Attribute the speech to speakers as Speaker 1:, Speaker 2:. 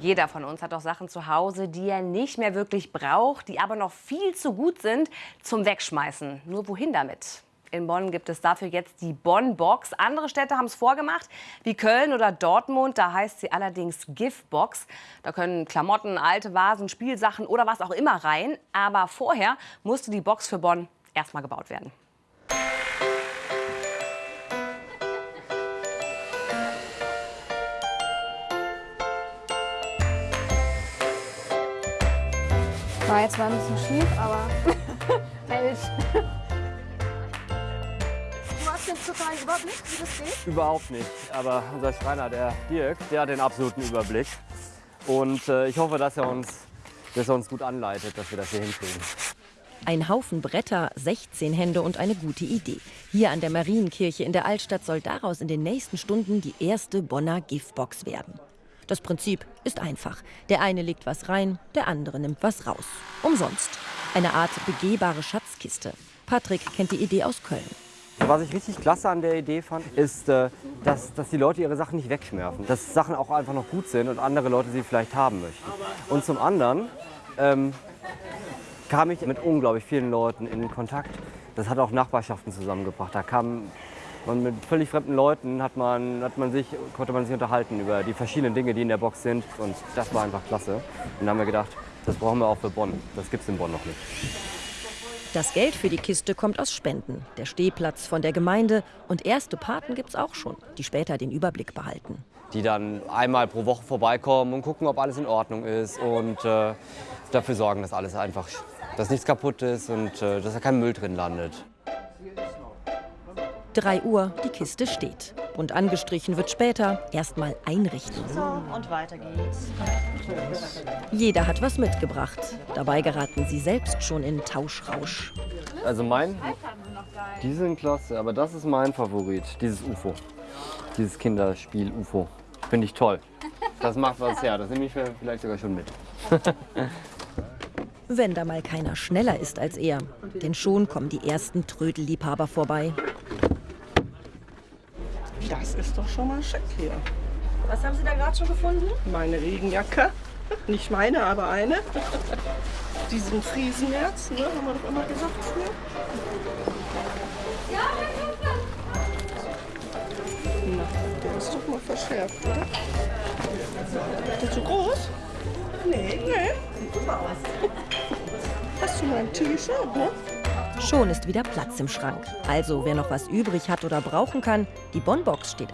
Speaker 1: Jeder von uns hat doch Sachen zu Hause, die er nicht mehr wirklich braucht, die aber noch viel zu gut sind zum Wegschmeißen. Nur wohin damit? In Bonn gibt es dafür jetzt die Bonn-Box. Andere Städte haben es vorgemacht, wie Köln oder Dortmund. Da heißt sie allerdings Gift-Box. Da können Klamotten, alte Vasen, Spielsachen oder was auch immer rein. Aber vorher musste die Box für Bonn erstmal gebaut werden.
Speaker 2: War jetzt zwar ein bisschen schief, aber hält. Du hast jetzt totalen Überblick, wie das geht?
Speaker 3: Überhaupt nicht. Aber unser Schreiner, der Dirk, der hat den absoluten Überblick. Und äh, ich hoffe, dass er, uns, dass er uns gut anleitet, dass wir das hier hinkriegen.
Speaker 4: Ein Haufen Bretter, 16 Hände und eine gute Idee. Hier an der Marienkirche in der Altstadt soll daraus in den nächsten Stunden die erste Bonner Giftbox werden. Das Prinzip ist einfach. Der eine legt was rein, der andere nimmt was raus. Umsonst. Eine Art begehbare Schatzkiste. Patrick kennt die Idee aus Köln.
Speaker 3: Was ich richtig klasse an der Idee fand, ist, äh, dass, dass die Leute ihre Sachen nicht wegschmeißen. Dass Sachen auch einfach noch gut sind und andere Leute sie vielleicht haben möchten. Und zum anderen ähm, kam ich mit unglaublich vielen Leuten in Kontakt. Das hat auch Nachbarschaften zusammengebracht. Da kamen und mit völlig fremden Leuten hat man, hat man sich, konnte man sich unterhalten über die verschiedenen Dinge, die in der Box sind. Und das war einfach klasse. Und dann haben wir gedacht, das brauchen wir auch für Bonn. Das gibt es in Bonn noch nicht.
Speaker 4: Das Geld für die Kiste kommt aus Spenden, der Stehplatz von der Gemeinde und erste Paten gibt es auch schon, die später den Überblick behalten.
Speaker 3: Die dann einmal pro Woche vorbeikommen und gucken, ob alles in Ordnung ist und äh, dafür sorgen, dass alles einfach, dass nichts kaputt ist und äh, dass da kein Müll drin landet.
Speaker 4: 3 Uhr, die Kiste steht. Und angestrichen wird später. Erstmal einrichten.
Speaker 5: So, und weiter geht's.
Speaker 4: Jeder hat was mitgebracht. Dabei geraten sie selbst schon in Tauschrausch.
Speaker 3: Also mein, die sind klasse, aber das ist mein Favorit, dieses UFO. Dieses Kinderspiel UFO. Finde ich toll. Das macht was her, das nehme ich vielleicht sogar schon mit.
Speaker 4: Wenn da mal keiner schneller ist als er. Denn schon kommen die ersten Trödelliebhaber vorbei.
Speaker 6: Das ist doch schon mal schick hier.
Speaker 5: Was haben Sie da gerade schon gefunden?
Speaker 6: Meine Regenjacke. Nicht meine, aber eine. Diesen Friesenherz, ne, haben wir doch immer gesagt früher. Na, der ist doch mal verschärft, oder? Ist der zu groß? Nee. Nee. Sieht super aus. Hast du mal ein T-Shirt, ne?
Speaker 4: Schon ist wieder Platz im Schrank. Also wer noch was übrig hat oder brauchen kann, die Bonbox steht